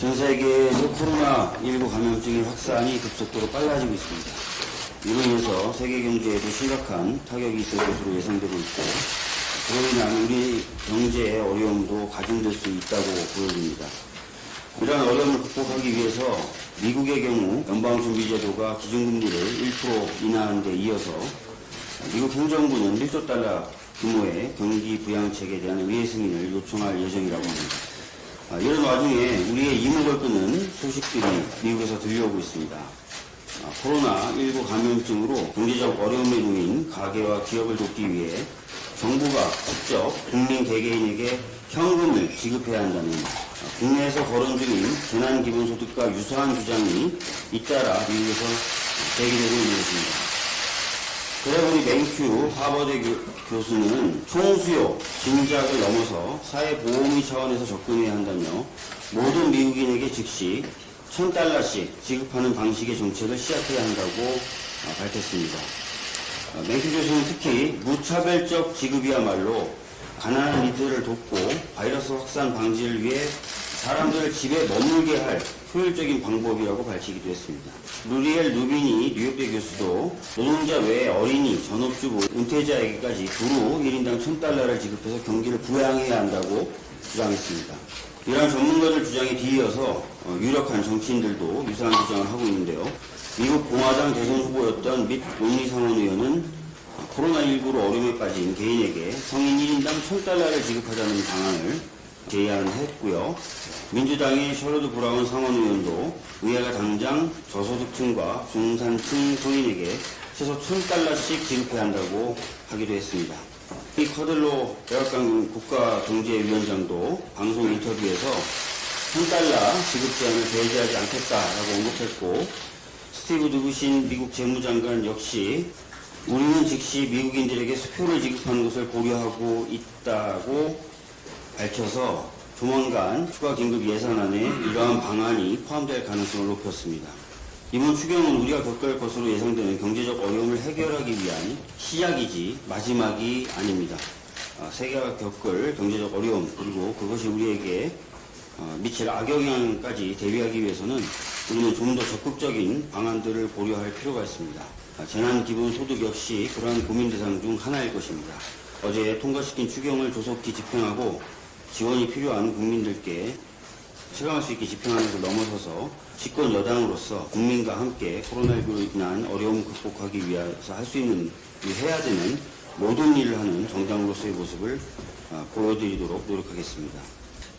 전 세계에서 코로나19 감염증의 확산이 급속도로 빨라지고 있습니다. 이로 인해서 세계 경제에도 심각한 타격이 있을 것으로 예상되고 있고, 그로 인한 우리 경제의 어려움도 가중될 수 있다고 보여집니다. 이러한 어려움을 극복하기 위해서 미국의 경우 연방준비제도가 기준금리를 1% 인하한 데 이어서 미국 행정부는 1조 달러 규모의 경기 부양책에 대한 의회 승인을 요청할 예정이라고 합니다. 아, 이런 와중에 우리의 이목을 끄는 소식들이 미국에서 들려오고 있습니다. 아, 코로나19 감염증으로 경제적 어려움에 놓인 가게와 기업을 돕기 위해 정부가 직접 국민 개개인에게 현금을 지급해야 한다는 아, 국내에서 거론 중인 재난기본소득과 유사한 주장이 잇따라 미국에서 제기되고 있는 것입니다. 그래보니 맹큐 하버드 교, 수는 총수요, 진작을 넘어서 사회보험의 차원에서 접근해야 한다며 모든 미국인에게 즉시 1000달러씩 지급하는 방식의 정책을 시작해야 한다고 아, 밝혔습니다. 아, 맹큐 교수는 특히 무차별적 지급이야말로 가난한 이들을 돕고 바이러스 확산 방지를 위해 사람들을 집에 머물게 할 효율적인 방법이라고 밝히기도 했습니다. 루리엘 루비니 뉴욕대 교수도 노동자 외에 어린이, 전업주부, 은퇴자에게까지 두루 1인당 1000달러를 지급해서 경기를 부양해야 한다고 주장했습니다. 이러한 전문가들 주장에 뒤이어서 어, 유력한 정치인들도 유사한 주장을 하고 있는데요. 미국 공화당 대선 후보였던 및 논리 상원 의원은 코로나19로 어려움에 빠진 개인에게 성인 1인당 1000달러를 지급하자는 방안을 제안했고요. 민주당의 셔러드 브라운 상원의원도 의회가 당장 저소득층과 중산층 성인에게 최소 1000달러씩 지급해야 한다고 하기로 했습니다. 이 커들로 백악관 국가경제위원장도 방송 인터뷰에서 1000달러 지급 제한을 배제하지 않겠다라고 언급했고 스티브 두부신 미국 재무장관 역시 우리는 즉시 미국인들에게 수표를 지급하는 것을 고려하고 있다고 밝혀서 조만간 추가 긴급 예산안에 이러한 방안이 포함될 가능성을 높였습니다. 이번 추경은 우리가 겪을 것으로 예상되는 경제적 어려움을 해결하기 위한 시작이지 마지막이 아닙니다. 아, 세계가 겪을 경제적 어려움 그리고 그것이 우리에게 어, 미칠 악영향까지 대비하기 위해서는 우리는 좀 더 적극적인 방안들을 고려할 필요가 있습니다. 아, 재난기본소득 역시 그러한 고민 대상 중 하나일 것입니다. 어제 통과시킨 추경을 조속히 집행하고 지원이 필요한 국민들께 체감할 수 있게 집행하는 것을 넘어서서 집권 여당으로서 국민과 함께 코로나19로 인한 어려움 극복하기 위해서 할 수 있는 해야 되는 모든 일을 하는 정당으로서의 모습을 아, 보여드리도록 노력하겠습니다.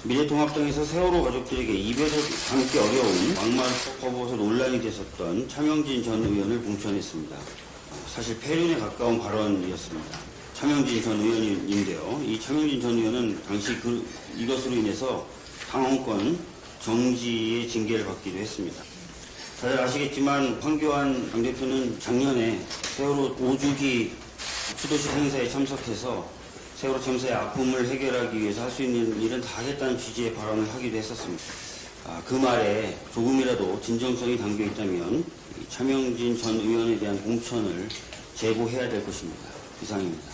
미래통합당에서 세월호 가족들에게 입에서 담기 어려운 막말을 퍼부어서 논란이 됐었던 차명진 전 의원을 공천했습니다. 아, 사실 폐륜에 가까운 발언이었습니다. 차명진 전 의원인데요. 이 차명진 전 의원은 당시 그, 이것으로 인해서 당원권 정지의 징계를 받기도 했습니다. 다들 아시겠지만 황교안 당대표는 작년에 세월호 5주기 추도식 행사에 참석해서 세월호 참사의 아픔을 해결하기 위해서 할 수 있는 일은 다 하겠다는 취지의 발언을 하기도 했었습니다. 아, 그 말에 조금이라도 진정성이 담겨 있다면 이 차명진 전 의원에 대한 공천을 제고해야 될 것입니다. 이상입니다.